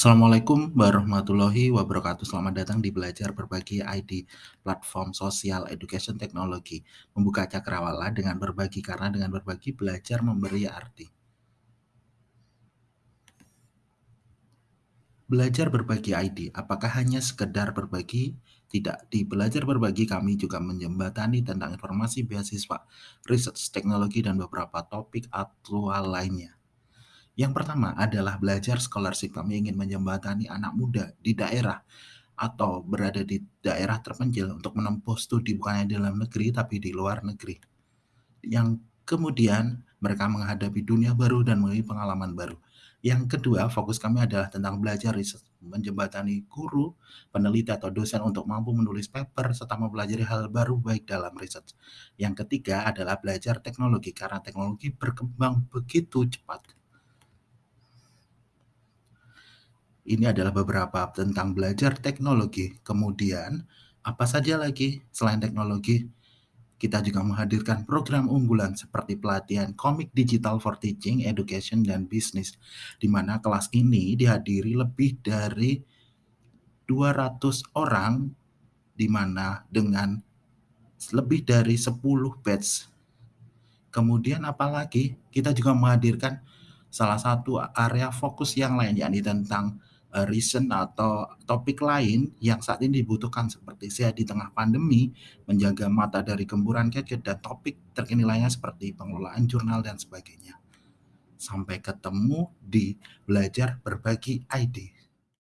Assalamualaikum warahmatullahi wabarakatuh. Selamat datang di Belajar Berbagi ID, platform sosial education teknologi. Membuka cakrawala dengan berbagi karena dengan berbagi belajar memberi arti. Belajar berbagi ID, apakah hanya sekedar berbagi? Tidak. Di Belajar Berbagi kami juga menjembatani tentang informasi beasiswa, riset teknologi, dan beberapa topik aktual lainnya. Yang pertama adalah belajar scholarship. Kami ingin menjembatani anak muda di daerah atau berada di daerah terpencil untuk menempuh studi bukan hanya dalam negeri tapi di luar negeri. Yang kemudian mereka menghadapi dunia baru dan memiliki pengalaman baru. Yang kedua, fokus kami adalah tentang belajar riset, menjembatani guru, peneliti atau dosen untuk mampu menulis paper serta mempelajari hal baru baik dalam riset. Yang ketiga adalah belajar teknologi karena teknologi berkembang begitu cepat. Ini adalah beberapa tentang belajar teknologi. Kemudian, apa saja lagi selain teknologi? Kita juga menghadirkan program unggulan seperti pelatihan komik digital for teaching, education, dan bisnis, di mana kelas ini dihadiri lebih dari 200 orang, di mana dengan lebih dari 10 batch. Kemudian apalagi kita juga menghadirkan salah satu area fokus yang lain, yakni tentang uh, reason atau topik lain yang saat ini dibutuhkan seperti sehat di tengah pandemi, menjaga mata dari gemburan gadget, dan topik terkini lainnya seperti pengelolaan jurnal dan sebagainya. Sampai ketemu di Belajar Berbagi ID.